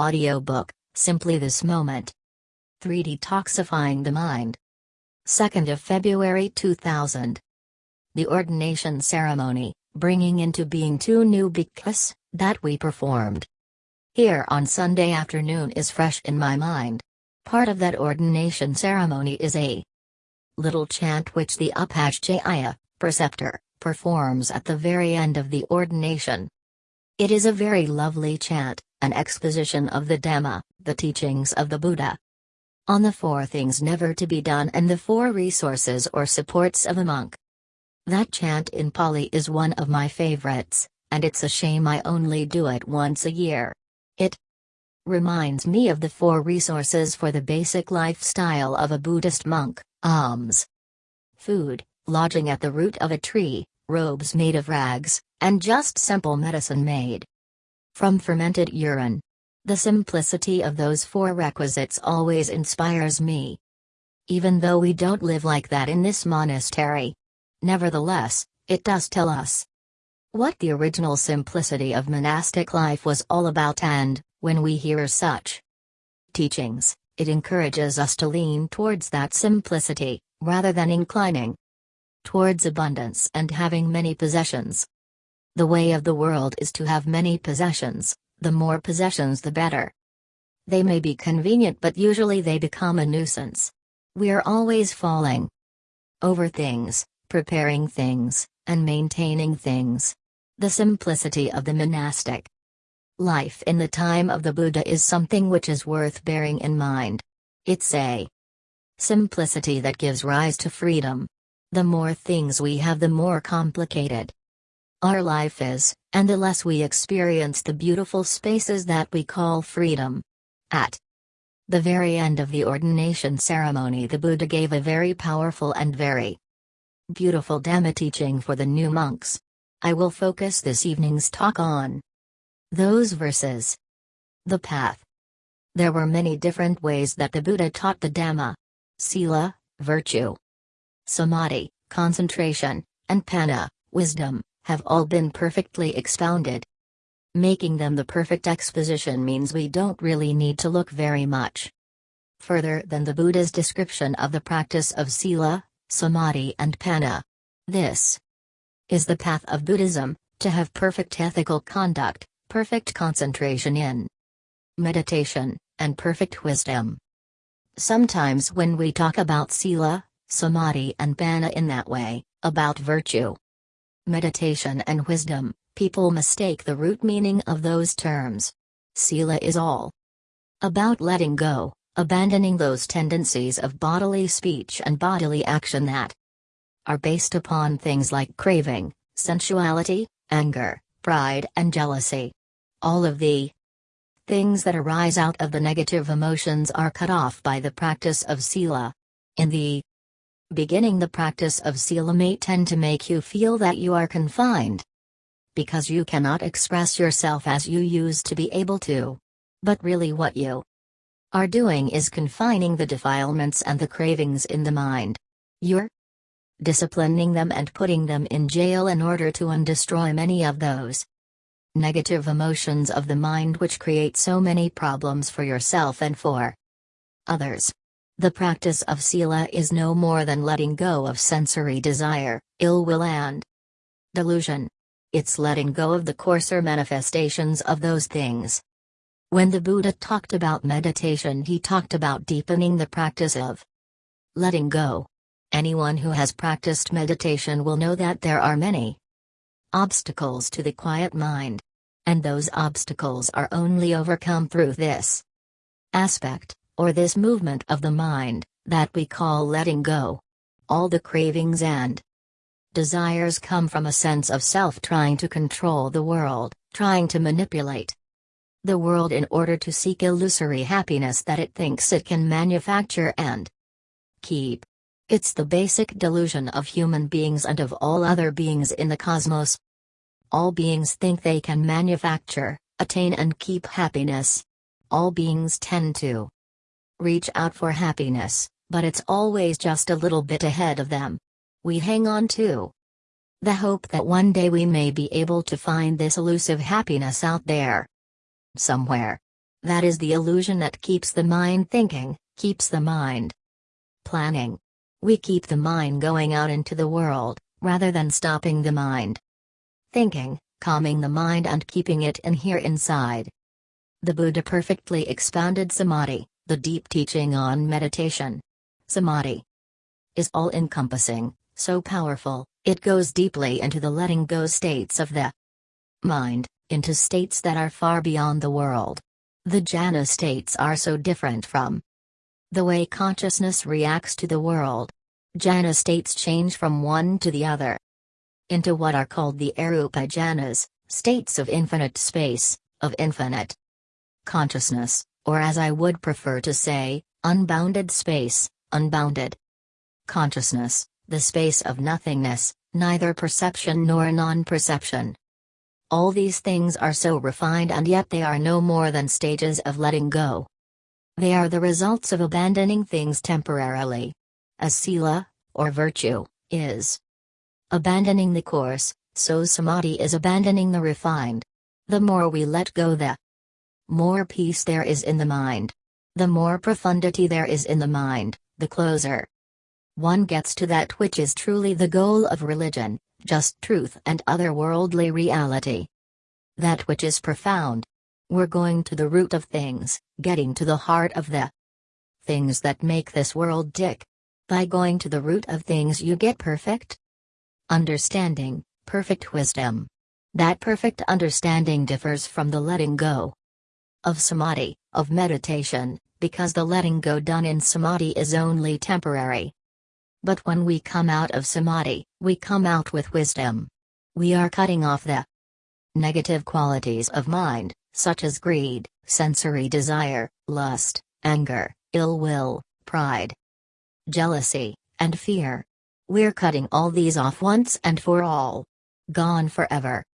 Audiobook Simply This Moment. 3 Detoxifying the Mind. 2nd of February 2000. The ordination ceremony, bringing into being two new bhikkhus, that we performed. Here on Sunday afternoon is fresh in my mind. Part of that ordination ceremony is a little chant which the Upajjhaya, preceptor, performs at the very end of the ordination. It is a very lovely chant, an exposition of the Dhamma, the teachings of the Buddha. On the four things never to be done and the four resources or supports of a monk. That chant in Pali is one of my favorites, and it's a shame I only do it once a year. It reminds me of the four resources for the basic lifestyle of a Buddhist monk alms, food, lodging at the root of a tree, robes made of rags, and just simple medicine made from fermented urine. The simplicity of those four requisites always inspires me. Even though we don't live like that in this monastery. Nevertheless, it does tell us what the original simplicity of monastic life was all about, and, when we hear such teachings, it encourages us to lean towards that simplicity, rather than inclining towards abundance and having many possessions. The way of the world is to have many possessions, the more possessions the better. They may be convenient but usually they become a nuisance. We're always falling over things, preparing things, and maintaining things. The simplicity of the monastic life in the time of the Buddha is something which is worth bearing in mind. It's a simplicity that gives rise to freedom. The more things we have, the more complicated our life is, and the less we experience the beautiful spaces that we call freedom. At the very end of the ordination ceremony, the Buddha gave a very powerful and very beautiful Dhamma teaching for the new monks. I will focus this evening's talk on those verses. The path. There were many different ways that the Buddha taught the Dhamma. Sila, virtue, samadhi, concentration, and panna, wisdom, have all been perfectly expounded. Making them the perfect exposition means we don't really need to look very much further than the Buddha's description of the practice of sila, samadhi, and panna. This is the path of Buddhism, to have perfect ethical conduct, perfect concentration in meditation, and perfect wisdom. Sometimes when we talk about sila, samadhi and panna in that way, about virtue, meditation and wisdom, people mistake the root meaning of those terms. Sila is all about letting go, abandoning those tendencies of bodily speech and bodily action that are based upon things like craving, sensuality, anger, pride, and jealousy. All of the things that arise out of the negative emotions are cut off by the practice of Sila. In the Beginning the practice of sila may tend to make you feel that you are confined. Because you cannot express yourself as you used to be able to. But really, what you are doing is confining the defilements and the cravings in the mind. You're disciplining them and putting them in jail in order to undestroy many of those negative emotions of the mind which create so many problems for yourself and for others. The practice of Sila is no more than letting go of sensory desire, ill will, and delusion. It's letting go of the coarser manifestations of those things. When the Buddha talked about meditation, he talked about deepening the practice of letting go. Anyone who has practiced meditation will know that there are many obstacles to the quiet mind. And those obstacles are only overcome through this aspect or this movement of the mind, that we call letting go. All the cravings and desires come from a sense of self trying to control the world, trying to manipulate the world in order to seek illusory happiness that it thinks it can manufacture and keep. It's the basic delusion of human beings and of all other beings in the cosmos. All beings think they can manufacture, attain, and keep happiness. All beings tend to reach out for happiness, but it's always just a little bit ahead of them. We hang on to the hope that one day we may be able to find this elusive happiness out there. Somewhere. That is the illusion that keeps the mind thinking, keeps the mind planning. We keep the mind going out into the world, rather than stopping the mind thinking, calming the mind and keeping it in here inside. The Buddha perfectly expounded Samadhi, the deep teaching on meditation. Samadhi is all encompassing, so powerful, it goes deeply into the letting go states of the mind, into states that are far beyond the world. The jhana states are so different from the way consciousness reacts to the world. Jhana states change from one to the other into what are called the arupa jhanas, states of infinite space, of infinite consciousness, or as I would prefer to say, unbounded space, unbounded consciousness, the space of nothingness, neither perception nor non perception. All these things are so refined and yet they are no more than stages of letting go. They are the results of abandoning things temporarily. As sila, or virtue, is abandoning the coarse, so samadhi is abandoning the refined. The more we let go the more peace there is in the mind. The more profundity there is in the mind, the closer one gets to that which is truly the goal of religion, just truth and otherworldly reality. That which is profound. We're going to the root of things, getting to the heart of the things that make this world tick. By going to the root of things, you get perfect understanding, perfect wisdom. That perfect understanding differs from the letting go of samadhi, of meditation, because the letting go done in samadhi is only temporary. But when we come out of samadhi, we come out with wisdom. We are cutting off the negative qualities of mind, such as greed, sensory desire, lust, anger, ill will, pride, jealousy, and fear. We're cutting all these off once and for all. Gone forever.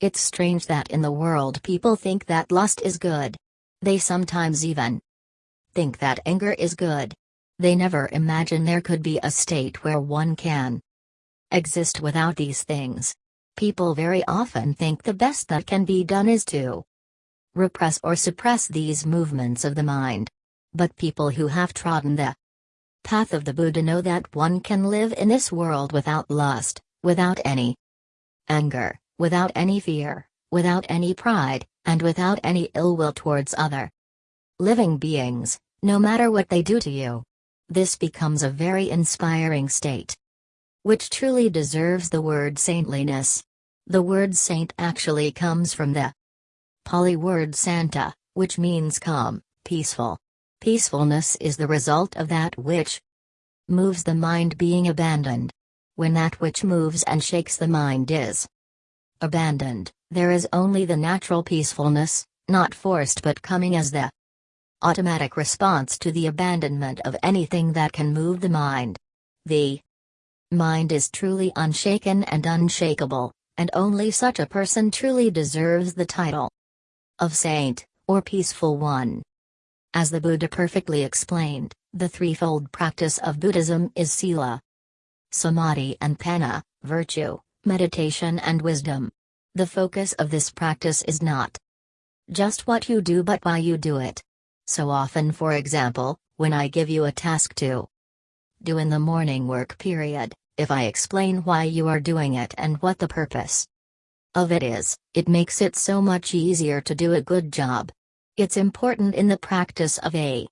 It's strange that in the world people think that lust is good. They sometimes even think that anger is good. They never imagine there could be a state where one can exist without these things. People very often think the best that can be done is to repress or suppress these movements of the mind. But people who have trodden the path of the Buddha know that one can live in this world without lust, without any anger, without any fear, without any pride, and without any ill will towards other living beings, no matter what they do to you. This becomes a very inspiring state. Which truly deserves the word saintliness. The word saint actually comes from the Pali word santa, which means calm, peaceful. Peacefulness is the result of that which moves the mind being abandoned. When that which moves and shakes the mind is abandoned, there is only the natural peacefulness, not forced but coming as the automatic response to the abandonment of anything that can move the mind. The mind is truly unshaken and unshakable, and only such a person truly deserves the title of saint, or peaceful one. As the Buddha perfectly explained, the threefold practice of Buddhism is sila, samadhi, and panna, virtue, meditation, and wisdom. The focus of this practice is not just what you do but why you do it. So often, for example, when I give you a task to do in the morning work period, if I explain why you are doing it and what the purpose of it is, it makes it so much easier to do a good job. It's important in the practice of a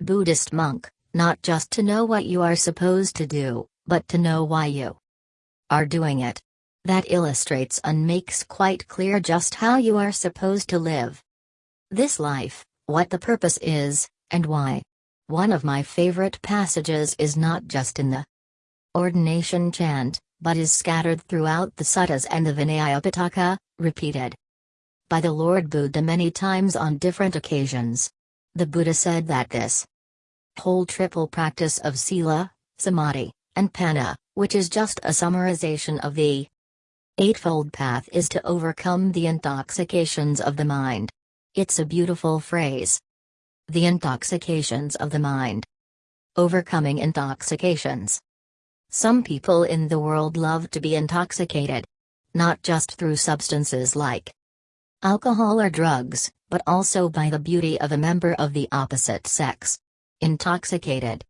Buddhist monk, not just to know what you are supposed to do, but to know why you are doing it. That illustrates and makes quite clear just how you are supposed to live this life, what the purpose is, and why. One of my favorite passages is not just in the ordination chant, but is scattered throughout the suttas and the Vinaya Pitaka, repeated by the Lord Buddha many times on different occasions. The Buddha said that this whole triple practice of Sila, Samadhi, and Panna, which is just a summarization of the Eightfold Path is to overcome the intoxications of the mind. It's a beautiful phrase. The intoxications of the mind. Overcoming intoxications. Some people in the world love to be intoxicated. Not just through substances like alcohol or drugs, but also by the beauty of a member of the opposite sex. Intoxicated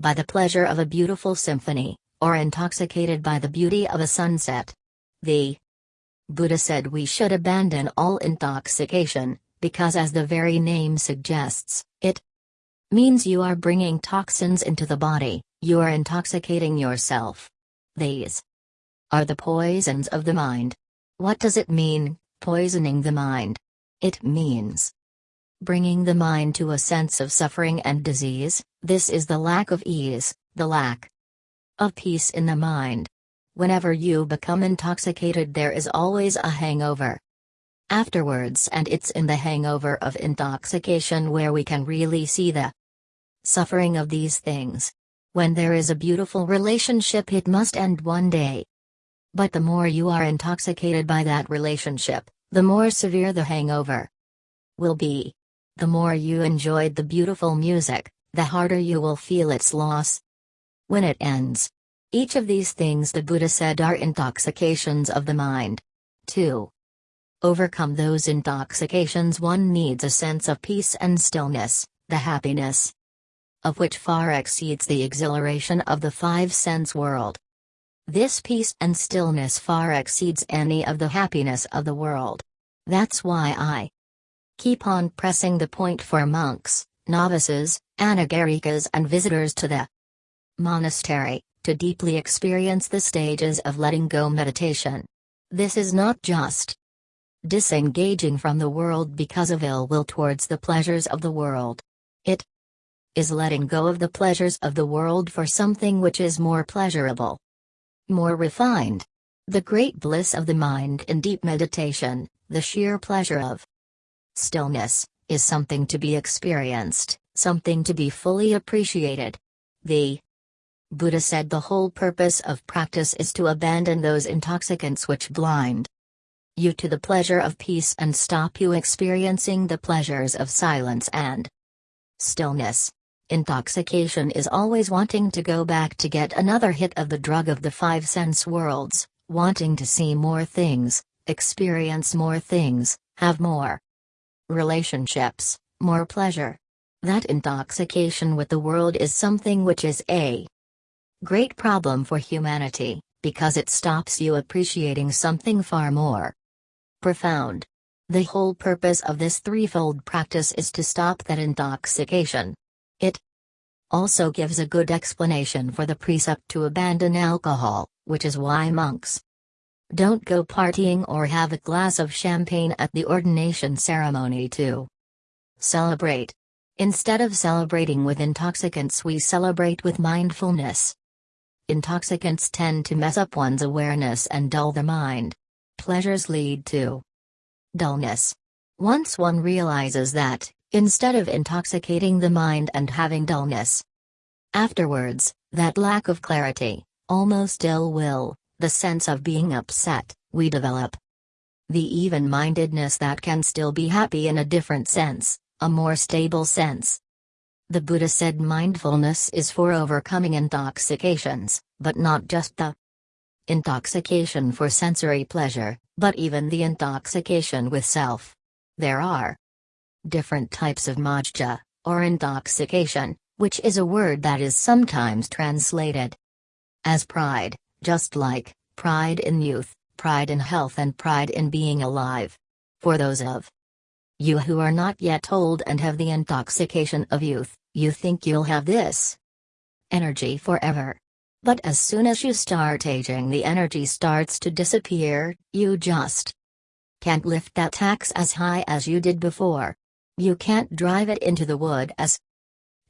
by the pleasure of a beautiful symphony, or intoxicated by the beauty of a sunset. The Buddha said we should abandon all intoxication, because as the very name suggests, it means you are bringing toxins into the body, you are intoxicating yourself. These are the poisons of the mind. What does it mean, poisoning the mind? It means bringing the mind to a sense of suffering and disease, this is the lack of ease, the lack of peace in the mind. Whenever you become intoxicated, there is always a hangover. Afterwards, and it's in the hangover of intoxication where we can really see the suffering of these things. When there is a beautiful relationship, it must end one day. But the more you are intoxicated by that relationship, the more severe the hangover will be. The more you enjoyed the beautiful music, the harder you will feel its loss when it ends. Each of these things the Buddha said are intoxications of the mind. 2. Overcome those intoxications one needs a sense of peace and stillness, the happiness of which far exceeds the exhilaration of the five sense world. This peace and stillness far exceeds any of the happiness of the world. That's why I keep on pressing the point for monks, novices, anagarikas and visitors to the monastery to deeply experience the stages of letting go meditation. This is not just disengaging from the world because of ill will towards the pleasures of the world. It is letting go of the pleasures of the world for something which is more pleasurable, more refined. The great bliss of the mind in deep meditation, the sheer pleasure of stillness, is something to be experienced, something to be fully appreciated. The Buddha said the whole purpose of practice is to abandon those intoxicants which blind you to the pleasure of peace and stop you experiencing the pleasures of silence and stillness. Intoxication is always wanting to go back to get another hit of the drug of the five sense worlds, wanting to see more things, experience more things, have more relationships, more pleasure. That intoxication with the world is something which is a Great problem for humanity, because it stops you appreciating something far more profound. The whole purpose of this threefold practice is to stop that intoxication. It also gives a good explanation for the precept to abandon alcohol, which is why monks don't go partying or have a glass of champagne at the ordination ceremony to celebrate. Instead of celebrating with intoxicants, we celebrate with mindfulness. Intoxicants tend to mess up one's awareness and dull the mind. Pleasures lead to dullness. Once one realizes that, instead of intoxicating the mind and having dullness, afterwards, that lack of clarity, almost ill will, the sense of being upset, we develop the even mindedness that can still be happy in a different sense, a more stable sense. The Buddha said mindfulness is for overcoming intoxications, but not just the intoxication for sensory pleasure, but even the intoxication with self. There are different types of majja, or intoxication, which is a word that is sometimes translated as pride, just like pride in youth, pride in health, and pride in being alive. For those of you who are not yet old and have the intoxication of youth, you think you'll have this energy forever. But as soon as you start aging, the energy starts to disappear, you just can't lift that axe as high as you did before. You can't drive it into the wood as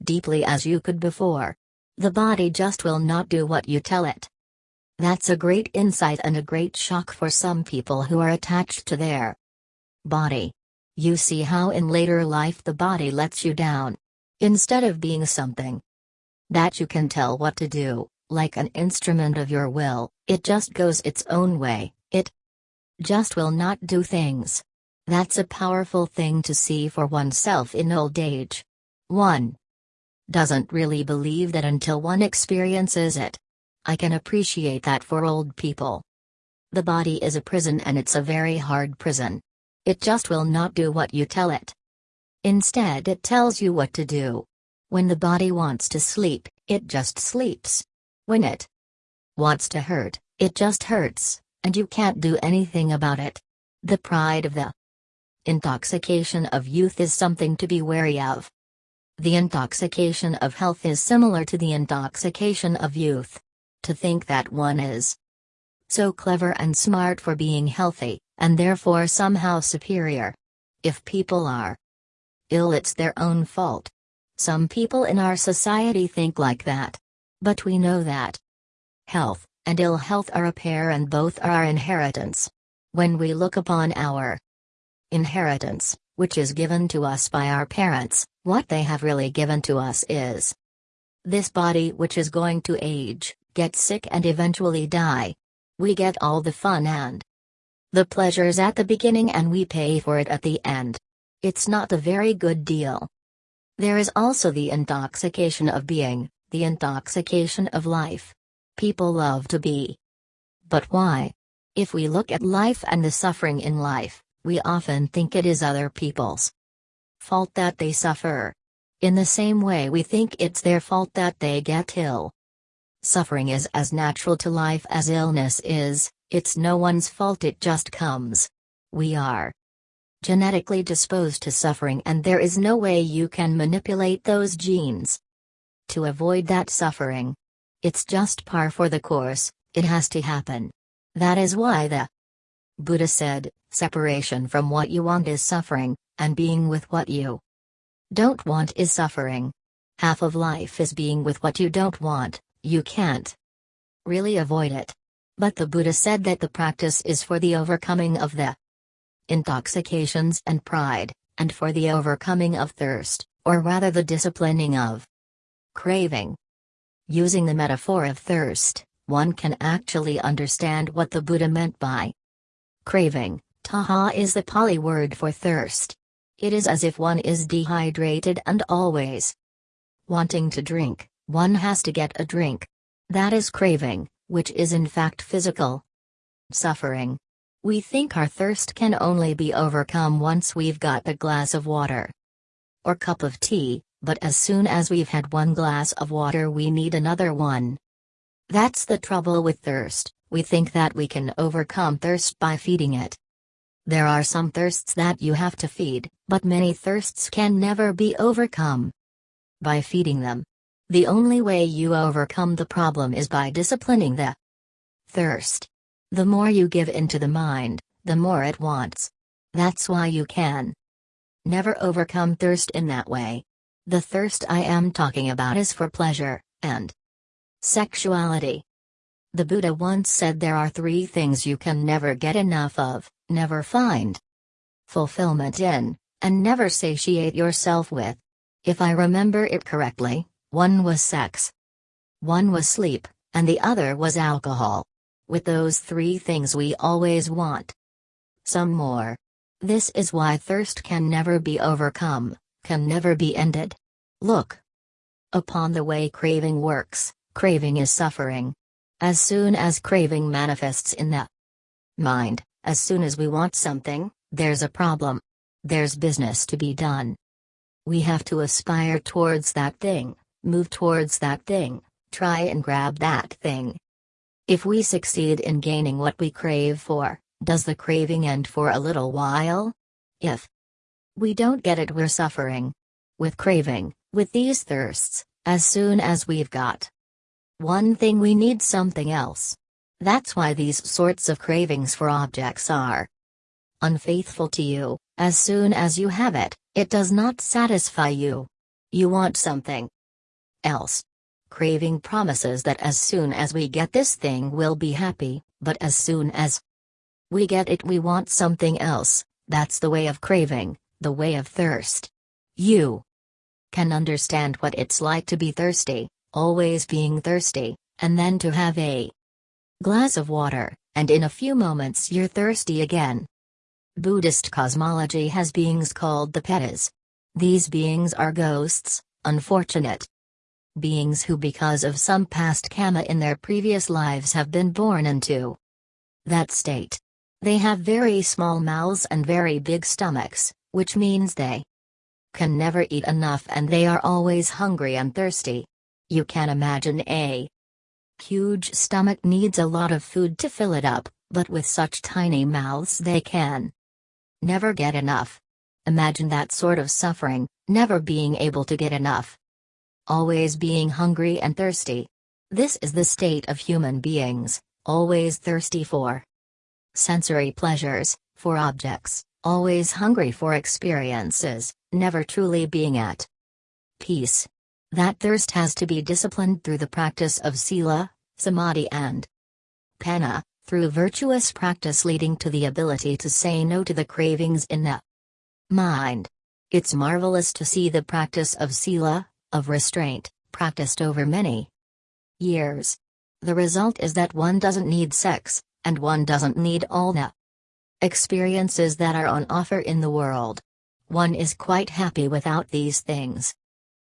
deeply as you could before. The body just will not do what you tell it. That's a great insight and a great shock for some people who are attached to their body. You see how in later life the body lets you down. Instead of being something that you can tell what to do, like an instrument of your will, it just goes its own way, it just will not do things. That's a powerful thing to see for oneself in old age. 1. Doesn't really believe that until one experiences it. I can appreciate that for old people. The body is a prison and it's a very hard prison. It just will not do what you tell it. Instead, it tells you what to do. When the body wants to sleep, it just sleeps. When it wants to hurt, it just hurts, and you can't do anything about it. The pride of the intoxication of youth is something to be wary of. The intoxication of health is similar to the intoxication of youth. To think that one is so clever and smart for being healthy, and therefore somehow superior. If people are ill, it's their own fault. Some people in our society think like that. But we know that health and ill health are a pair and both are our inheritance. When we look upon our inheritance, which is given to us by our parents, what they have really given to us is this body which is going to age, get sick and eventually die. We get all the fun and the pleasures at the beginning and we pay for it at the end. It's not a very good deal. There is also the intoxication of being, the intoxication of life. People love to be. But why? If we look at life and the suffering in life, we often think it is other people's fault that they suffer. In the same way, we think it's their fault that they get ill. Suffering is as natural to life as illness is, it's no one's fault, it just comes. We are genetically disposed to suffering and there is no way you can manipulate those genes. To avoid that suffering. It's just par for the course, it has to happen. That is why the Buddha said, separation from what you want is suffering, and being with what you don't want is suffering. Half of life is being with what you don't want, you can't really avoid it. But the Buddha said that the practice is for the overcoming of the intoxications and pride, and for the overcoming of thirst, or rather the disciplining of craving. Using the metaphor of thirst, one can actually understand what the Buddha meant by craving. Tanha is the Pali word for thirst. It is as if one is dehydrated and always wanting to drink, one has to get a drink. That is craving, which is in fact physical suffering. We think our thirst can only be overcome once we've got a glass of water or cup of tea, but as soon as we've had one glass of water, we need another one. That's the trouble with thirst, we think that we can overcome thirst by feeding it. There are some thirsts that you have to feed, but many thirsts can never be overcome by feeding them. The only way you overcome the problem is by disciplining the thirst. The more you give into the mind, the more it wants. That's why you can never overcome thirst in that way. The thirst I am talking about is for pleasure and sexuality. The Buddha once said there are three things you can never get enough of, never find fulfillment in, and never satiate yourself with. If I remember it correctly, one was sex, one was sleep, and the other was alcohol. With those three things we always want some more. This is why thirst can never be overcome, can never be ended. Look upon the way craving works, craving is suffering. As soon as craving manifests in the mind, as soon as we want something, there's a problem. There's business to be done. We have to aspire towards that thing, move towards that thing, try and grab that thing. If we succeed in gaining what we crave for, does the craving end for a little while? If we don't get it, we're suffering. With craving, with these thirsts, as soon as we've got one thing, we need something else. That's why these sorts of cravings for objects are unfaithful to you. As soon as you have it, it does not satisfy you. You want something else. Craving promises that as soon as we get this thing we'll be happy, but as soon as we get it we want something else, that's the way of craving, the way of thirst. You can understand what it's like to be thirsty, always being thirsty, and then to have a glass of water, and in a few moments you're thirsty again. Buddhist cosmology has beings called the Petas. These beings are ghosts, unfortunate beings who because of some past karma in their previous lives have been born into that state. They have very small mouths and very big stomachs, which means they can never eat enough and they are always hungry and thirsty. You can imagine a huge stomach needs a lot of food to fill it up, but with such tiny mouths they can never get enough. Imagine that sort of suffering, never being able to get enough. Always being hungry and thirsty. This is the state of human beings, always thirsty for sensory pleasures, for objects, always hungry for experiences, never truly being at peace. That thirst has to be disciplined through the practice of sila, samadhi, and panna, through virtuous practice leading to the ability to say no to the cravings in the mind. It's marvelous to see the practice of sila, of restraint, practiced over many years. The result is that one doesn't need sex, and one doesn't need all the experiences that are on offer in the world. One is quite happy without these things.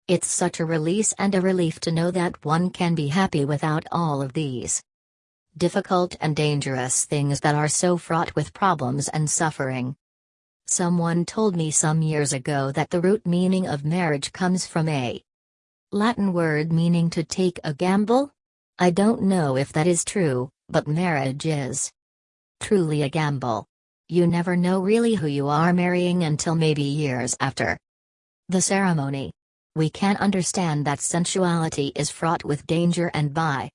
It's such a release and a relief to know that one can be happy without all of these difficult and dangerous things that are so fraught with problems and suffering. Someone told me some years ago that the root meaning of marriage comes from a Latin word meaning to take a gamble? I don't know if that is true, but marriage is truly a gamble. You never know really who you are marrying until maybe years after the ceremony. We can understand that sensuality is fraught with danger and by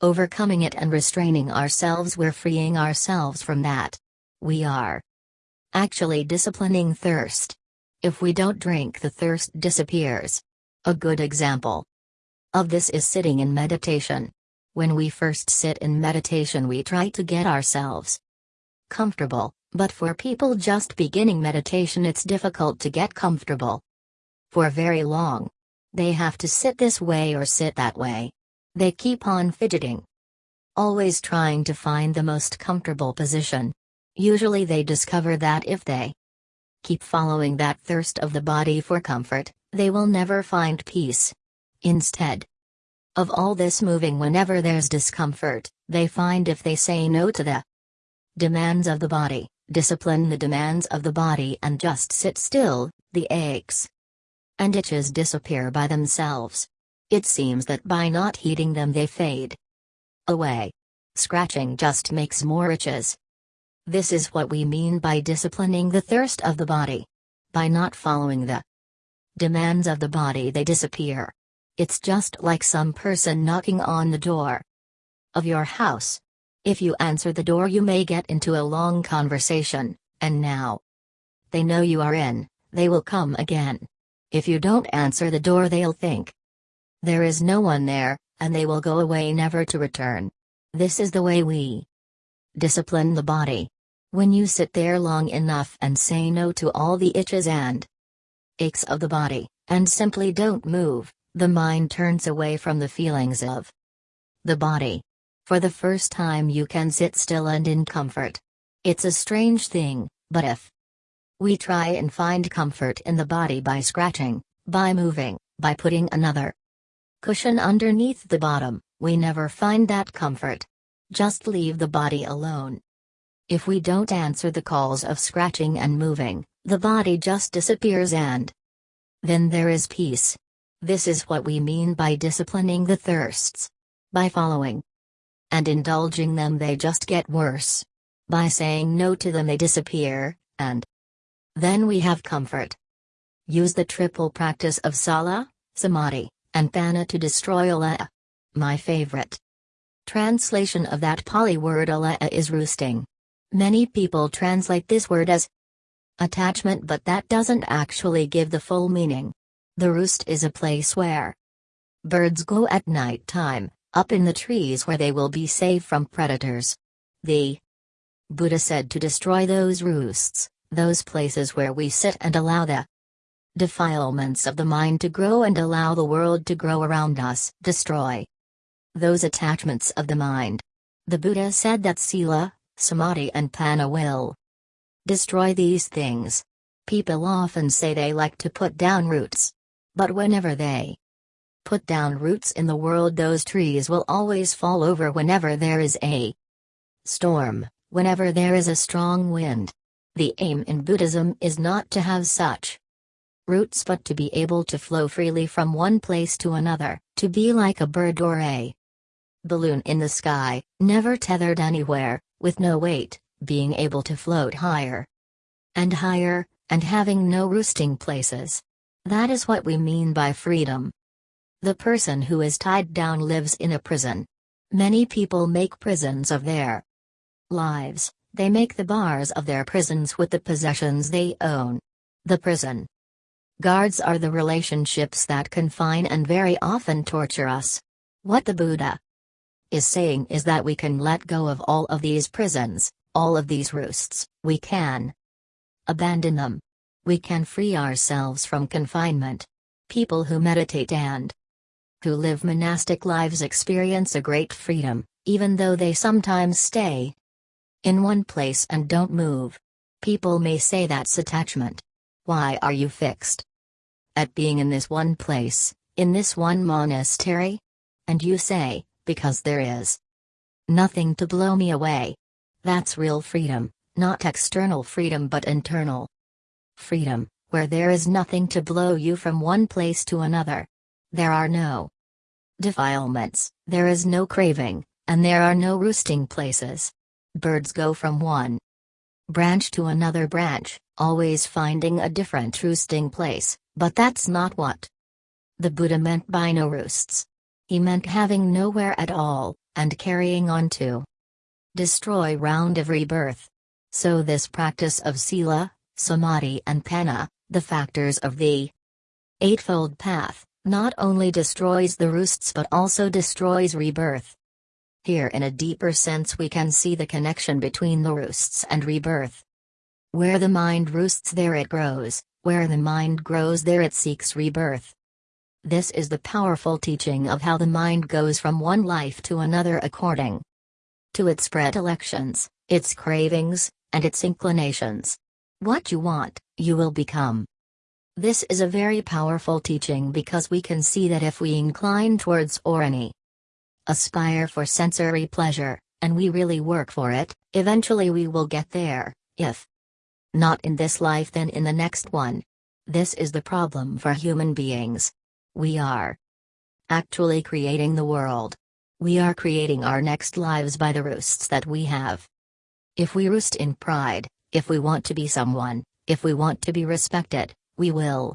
overcoming it and restraining ourselves we're freeing ourselves from that. We are actually disciplining thirst. If we don't drink the thirst disappears. A good example of this is sitting in meditation. When we first sit in meditation we try to get ourselves comfortable, but for people just beginning meditation it's difficult to get comfortable. For very long. They have to sit this way or sit that way. They keep on fidgeting. Always trying to find the most comfortable position. Usually they discover that if they keep following that thirst of the body for comfort, they will never find peace. Instead of all this moving whenever there's discomfort, they find if they say no to the demands of the body, discipline the demands of the body and just sit still, the aches and itches disappear by themselves. It seems that by not heeding them they fade away. Scratching just makes more itches. This is what we mean by disciplining the thirst of the body. By not following the demands of the body they disappear. It's just like some person knocking on the door of your house. If you answer the door, you may get into a long conversation, and now they know you are in, they will come again. If you don't answer the door, they'll think there is no one there, and they will go away never to return. This is the way we discipline the body. When you sit there long enough and say no to all the itches and aches of the body, and simply don't move, the mind turns away from the feelings of the body. For the first time, you can sit still and in comfort. It's a strange thing, but if we try and find comfort in the body by scratching, by moving, by putting another cushion underneath the bottom, we never find that comfort. Just leave the body alone. If we don't answer the calls of scratching and moving, the body just disappears and then there is peace. This is what we mean by disciplining the thirsts. By following and indulging them, they just get worse. By saying no to them, they disappear, and then we have comfort. Use the triple practice of Sila, Samadhi, and Panna to destroy Alaya. My favorite translation of that Pali word Alaya is roosting. Many people translate this word as attachment, but that doesn't actually give the full meaning. The roost is a place where birds go at night time, up in the trees where they will be safe from predators. The Buddha said to destroy those roosts, those places where we sit and allow the defilements of the mind to grow and allow the world to grow around us. Destroy those attachments of the mind. The Buddha said that Sila, Samadhi, and Panna will destroy these things. People often say they like to put down roots. But whenever they put down roots in the world, those trees will always fall over whenever there is a storm, whenever there is a strong wind. The aim in Buddhism is not to have such roots but to be able to flow freely from one place to another, to be like a bird or a balloon in the sky, never tethered anywhere, with no weight, being able to float higher and higher, and having no roosting places. That is what we mean by freedom. The person who is tied down lives in a prison. Many people make prisons of their lives, they make the bars of their prisons with the possessions they own. The prison guards are the relationships that confine and very often torture us. What the Buddha is saying is that we can let go of all of these prisons, all of these roosts, we can abandon them. We can free ourselves from confinement. People who meditate and who live monastic lives experience a great freedom, even though they sometimes stay in one place and don't move. People may say that's attachment. Why are you fixed at being in this one place, in this one monastery? And you say, because there is nothing to blow me away. That's real freedom, not external freedom but internal freedom, where there is nothing to blow you from one place to another. There are no defilements, there is no craving, and there are no roosting places. Birds go from one branch to another branch, always finding a different roosting place, but that's not what the Buddha meant by no roosts. He meant having nowhere at all, and carrying on to destroy round of rebirth. So this practice of sila, samadhi and panna, the factors of the Eightfold Path, not only destroys the roosts but also destroys rebirth. Here in a deeper sense we can see the connection between the roosts and rebirth. Where the mind roosts there it grows, where the mind grows there it seeks rebirth. This is the powerful teaching of how the mind goes from one life to another according to its predilections, its cravings, and its inclinations. What you want, you will become. This is a very powerful teaching because we can see that if we incline towards or any aspire for sensory pleasure, and we really work for it, eventually we will get there, if not in this life then in the next one. This is the problem for human beings. We are actually creating the world. We are creating our next lives by the roosts that we have. If we roost in pride, if we want to be someone, if we want to be respected, we will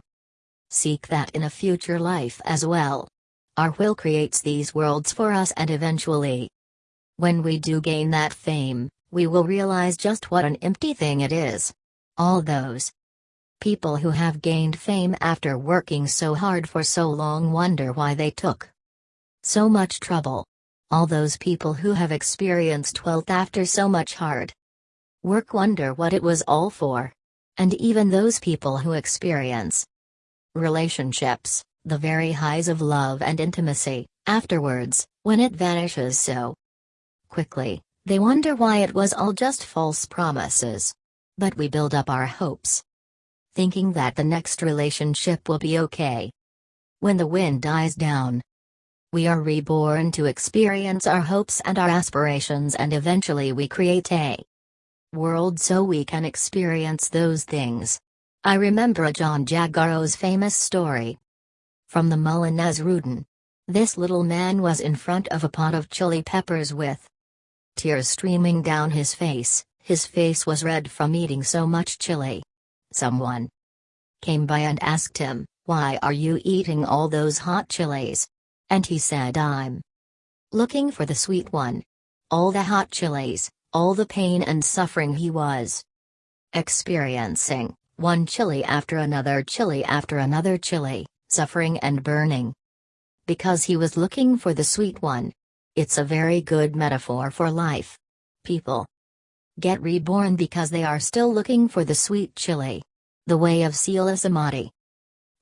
seek that in a future life as well. Our will creates these worlds for us and eventually, when we do gain that fame, we will realize just what an empty thing it is. All those People who have gained fame after working so hard for so long wonder why they took so much trouble. All those people who have experienced wealth after so much hard work wonder what it was all for. And even those people who experience relationships, the very highs of love and intimacy, afterwards, when it vanishes so quickly, they wonder why it was all just false promises. But we build up our hopes thinking that the next relationship will be okay. When the wind dies down, we are reborn to experience our hopes and our aspirations, and eventually we create a world so we can experience those things. I remember Ajahn Jagaro's famous story from the Mulla Nasrudin. This little man was in front of a pot of chili peppers with tears streaming down his face, his face was red from eating so much chili. Someone came by and asked him, Why are you eating all those hot chilies? And he said, I'm looking for the sweet one. All the hot chilies, all the pain and suffering he was experiencing, one chili after another chili after another chili, suffering and burning. Because he was looking for the sweet one. It's a very good metaphor for life. People get reborn because they are still looking for the sweet chili. The way of Sila Samadhi.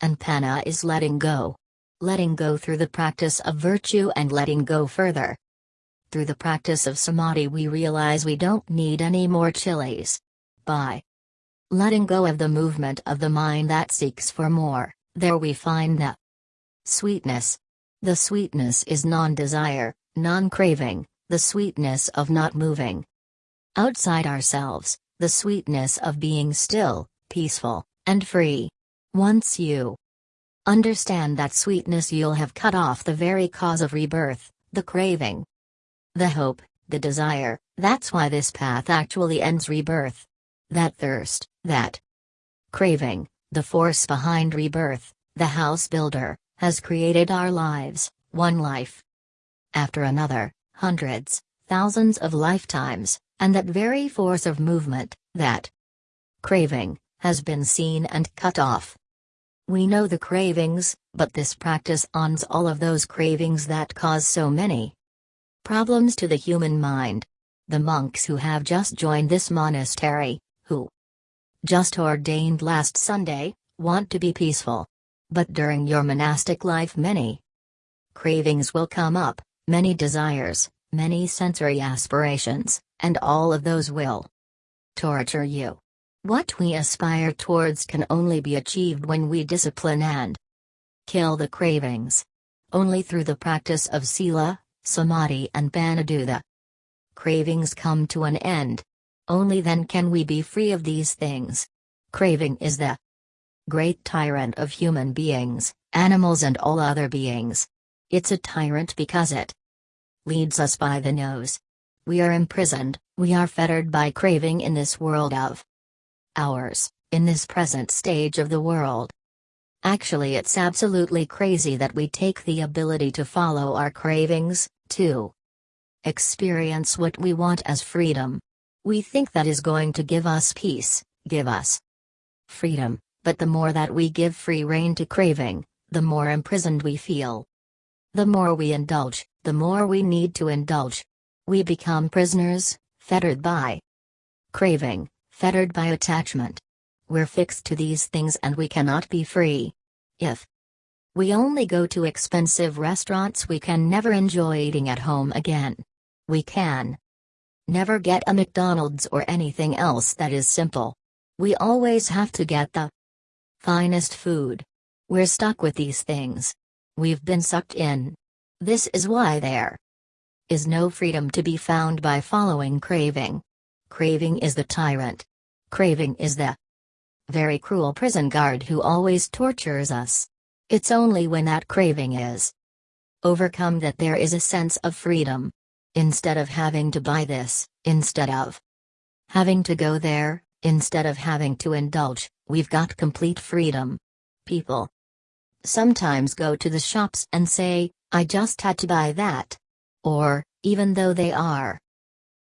And Panna is letting go. Letting go through the practice of virtue and letting go further. Through the practice of Samadhi, we realize we don't need any more chilies. By letting go of the movement of the mind that seeks for more, there we find the sweetness. The sweetness is non desire, non craving, the sweetness of not moving outside ourselves, the sweetness of being still, peaceful, and free. Once you understand that sweetness, you'll have cut off the very cause of rebirth, the craving, the hope, the desire. That's why this path actually ends rebirth. That thirst, that craving, the force behind rebirth, the house builder, has created our lives, one life after another, hundreds, thousands of lifetimes, and that very force of movement, that craving, has been seen and cut off. We know the cravings, but this practice ends all of those cravings that cause so many problems to the human mind. The monks who have just joined this monastery, who just ordained last Sunday, want to be peaceful. But during your monastic life, many cravings will come up, many desires, many sensory aspirations, and all of those will torture you. What we aspire towards can only be achieved when we discipline and kill the cravings. Only through the practice of Sila, Samadhi, and Paniduta. Cravings come to an end. Only then can we be free of these things. Craving is the great tyrant of human beings, animals, and all other beings. It's a tyrant because it leads us by the nose. We are imprisoned, we are fettered by craving in this world of ours, in this present stage of the world. Actually, it's absolutely crazy that we take the ability to follow our cravings, to experience what we want as freedom. We think that is going to give us peace, give us freedom, but the more that we give free rein to craving, the more imprisoned we feel. The more we indulge, the more we need to indulge. We become prisoners, fettered by craving, fettered by attachment. We're fixed to these things and we cannot be free. If we only go to expensive restaurants, we can never enjoy eating at home again. We can never get a McDonald's or anything else that is simple. We always have to get the finest food. We're stuck with these things. We've been sucked in. This is why there is no freedom to be found by following craving. Craving is the tyrant. Craving is the very cruel prison guard who always tortures us. It's only when that craving is overcome that there is a sense of freedom. Instead of having to buy this, instead of having to go there, instead of having to indulge, we've got complete freedom. People sometimes go to the shops and say, I just had to buy that. Or, even though they are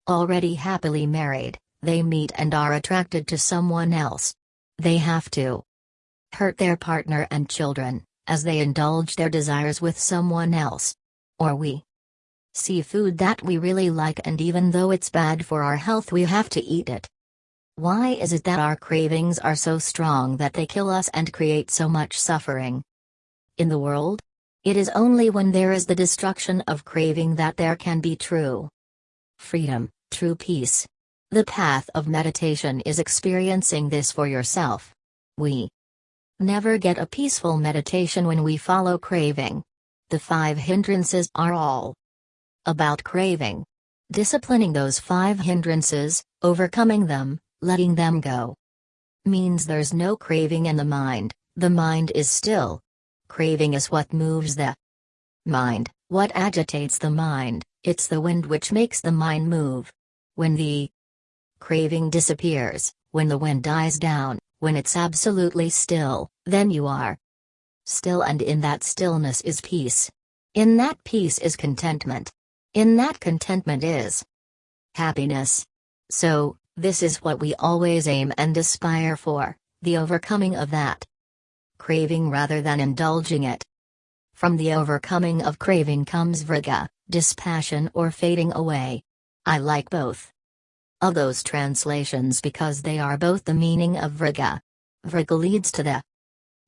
already happily married, they meet and are attracted to someone else. They have to hurt their partner and children, as they indulge their desires with someone else. Or we see food that we really like and even though it's bad for our health we have to eat it. Why is it that our cravings are so strong that they kill us and create so much suffering? In the world? It is only when there is the destruction of craving that there can be true freedom, true peace. The path of meditation is experiencing this for yourself. We never get a peaceful meditation when we follow craving. The five hindrances are all about craving. Disciplining those five hindrances, overcoming them, letting them go, means there's no craving in the mind, the mind is still, Craving is what moves the mind, what agitates the mind, it's the wind which makes the mind move. When the craving disappears, when the wind dies down, when it's absolutely still, then you are still, and in that stillness is peace. In that peace is contentment. In that contentment is happiness. So, this is what we always aim and aspire for the overcoming of that craving rather than indulging it. From the overcoming of craving comes viraga, dispassion or fading away. I like both of those translations because they are both the meaning of viraga. Viraga leads to the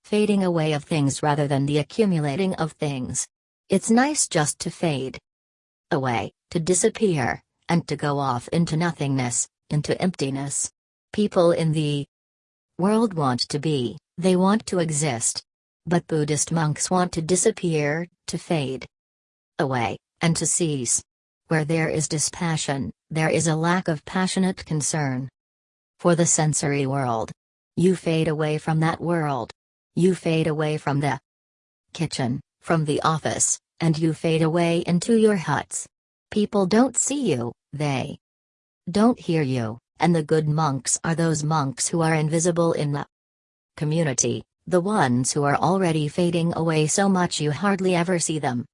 fading away of things rather than the accumulating of things. It's nice just to fade away, to disappear, and to go off into nothingness, into emptiness. People in the world want to be they want to exist. But Buddhist monks want to disappear, to fade away, and to cease. Where there is dispassion, there is a lack of passionate concern. For the sensory world. You fade away from that world. You fade away from the kitchen, from the office, and you fade away into your huts. People don't see you, they don't hear you, and the good monks are those monks who are invisible in the community, the ones who are already fading away so much you hardly ever see them.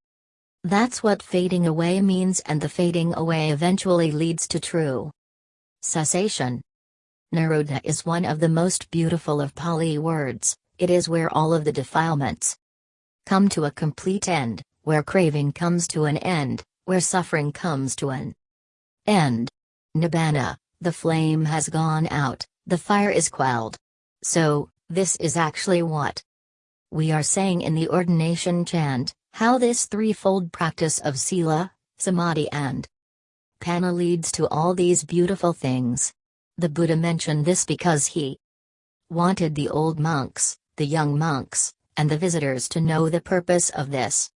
That's what fading away means, and the fading away eventually leads to true cessation. Nirodha is one of the most beautiful of Pali words, it is where all of the defilements come to a complete end, where craving comes to an end, where suffering comes to an end. Nibbana, the flame has gone out, the fire is quelled. So, this is actually what we are saying in the ordination chant. How this threefold practice of Sila, Samadhi and Panna leads to all these beautiful things. The Buddha mentioned this because he wanted the old monks, the young monks, and the visitors to know the purpose of this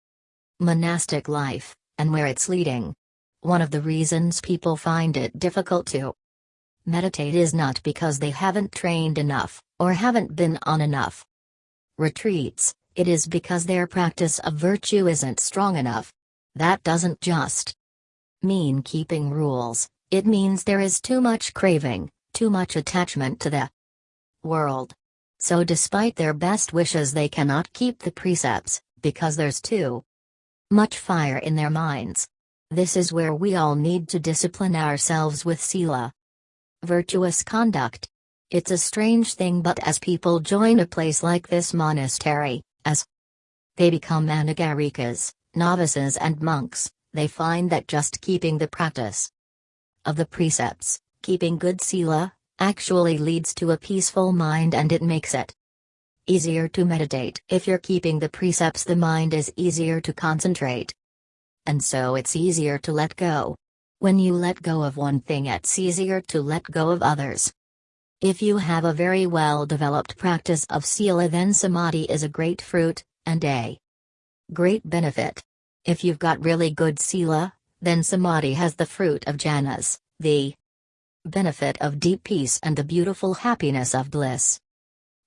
monastic life, and where it's leading. One of the reasons people find it difficult to meditate is not because they haven't trained enough, or haven't been on enough retreats, it is because their practice of virtue isn't strong enough. That doesn't just mean keeping rules, it means there is too much craving, too much attachment to the world. So, despite their best wishes, they cannot keep the precepts, because there's too much fire in their minds. This is where we all need to discipline ourselves with Sila. Virtuous conduct. It's a strange thing, but as people join a place like this monastery, as they become anagarikas, novices, and monks, they find that just keeping the practice of the precepts, keeping good sila, actually leads to a peaceful mind and it makes it easier to meditate. If you're keeping the precepts, the mind is easier to concentrate. And so it's easier to let go. When you let go of one thing, it's easier to let go of others. If you have a very well developed practice of Sila, then Samadhi is a great fruit, and a great benefit. If you've got really good Sila, then Samadhi has the fruit of jhanas, the benefit of deep peace and the beautiful happiness of bliss.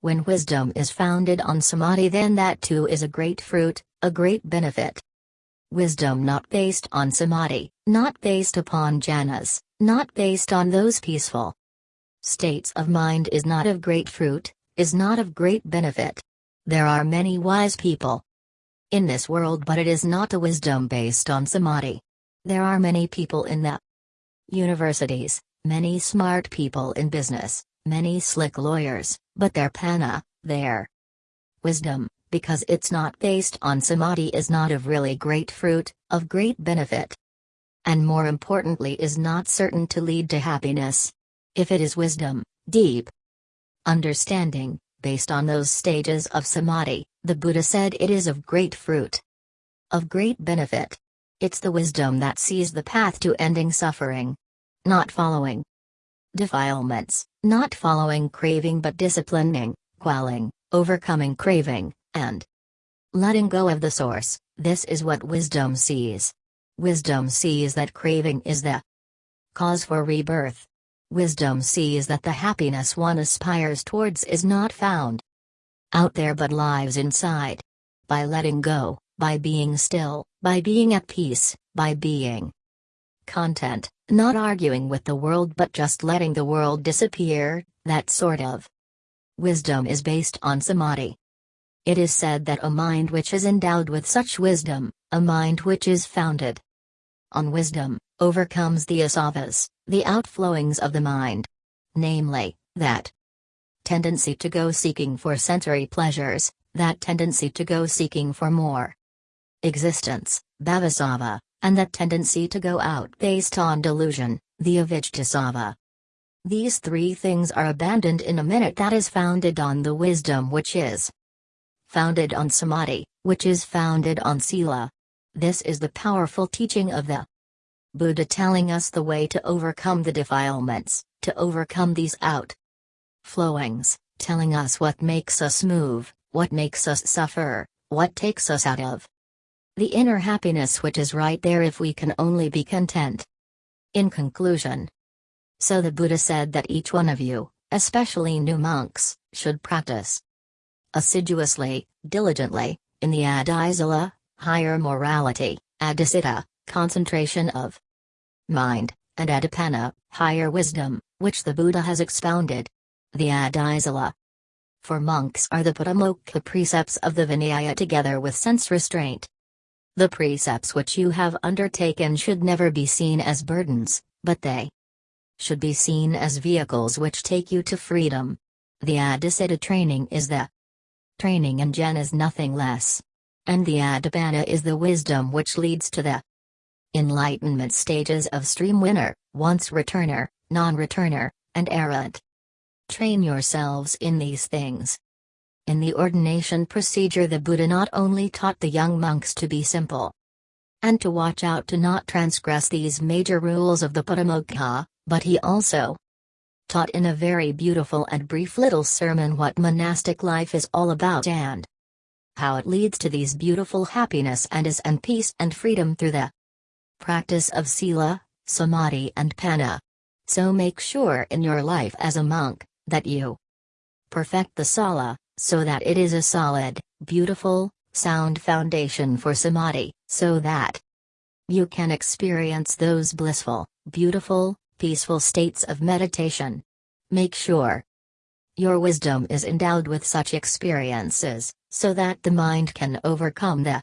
When wisdom is founded on Samadhi, then that too is a great fruit, a great benefit. Wisdom not based on Samadhi, not based upon jhanas, not based on those peaceful states of mind is not of great fruit, is not of great benefit. There are many wise people in this world, but it is not a wisdom based on samadhi. There are many people in the universities, many smart people in business, many slick lawyers, but their panna, their wisdom, because it's not based on samadhi, is not of really great fruit, of great benefit. And more importantly, is not certain to lead to happiness. If it is wisdom, deep understanding, based on those stages of samadhi, the Buddha said it is of great fruit, of great benefit. It's the wisdom that sees the path to ending suffering, not following defilements, not following craving but disciplining, quelling, overcoming craving, and letting go of the source. This is what wisdom sees. Wisdom sees that craving is the cause for rebirth, Wisdom sees that the happiness one aspires towards is not found out there but lies inside. By letting go, by being still, by being at peace, by being content, not arguing with the world but just letting the world disappear, that sort of wisdom is based on samadhi. It is said that a mind which is endowed with such wisdom, a mind which is founded on wisdom, overcomes the asavas, the outflowings of the mind. Namely, that tendency to go seeking for sensory pleasures, that tendency to go seeking for more existence, bhavasava, and that tendency to go out based on delusion, the avijjasava. These three things are abandoned in a minute that is founded on the wisdom which is founded on samadhi, which is founded on sila. This is the powerful teaching of the Buddha telling us the way to overcome the defilements, to overcome these out flowings, telling us what makes us move, what makes us suffer, what takes us out of The inner happiness which is right there if we can only be content. In conclusion, so the Buddha said that each one of you, especially new monks, should practice assiduously, diligently, in the Adhisila, higher morality, Adhicitta, concentration of mind, and Adhipanna, higher wisdom, which the Buddha has expounded. The Adhisila. For monks are the Patimokkha precepts of the Vinaya together with sense restraint. The precepts which you have undertaken should never be seen as burdens, but they should be seen as vehicles which take you to freedom. The Adhicitta training is the training and Jen is nothing less. And the Adhipanna is the wisdom which leads to the enlightenment stages of stream winner, once returner, non-returner, and arahant. Train yourselves in these things. In the ordination procedure the Buddha not only taught the young monks to be simple and to watch out to not transgress these major rules of the Patimokkha, but he also taught in a very beautiful and brief little sermon what monastic life is all about and how it leads to these beautiful happiness and is and peace and freedom through the practice of sila, samadhi and panna. So make sure in your life as a monk, that you perfect the sila, so that it is a solid, beautiful, sound foundation for samadhi, so that you can experience those blissful, beautiful, peaceful states of meditation. Make sure your wisdom is endowed with such experiences, so that the mind can overcome the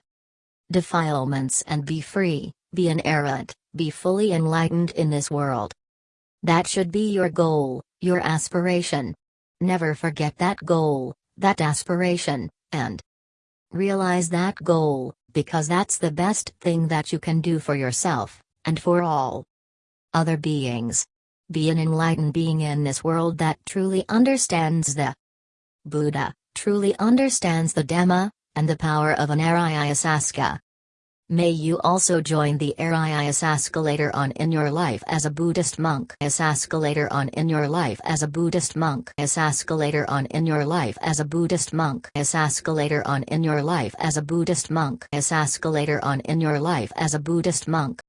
defilements and be free, be an arahant, be fully enlightened in this world. That should be your goal, your aspiration. Never forget that goal, that aspiration, and realize that goal, because that's the best thing that you can do for yourself, and for all other beings. Be an enlightened being in this world that truly understands the Buddha, truly understands the Dhamma, and the power of an Arya Ariyasaska. May you also join the Ariyasaska later on in your life as a Buddhist monk. Asaska later on in your life as a Buddhist monk. Asaska later on in your life as a Buddhist monk. Asaska later on in your life as a Buddhist monk. Asaska later on in your life as a Buddhist monk.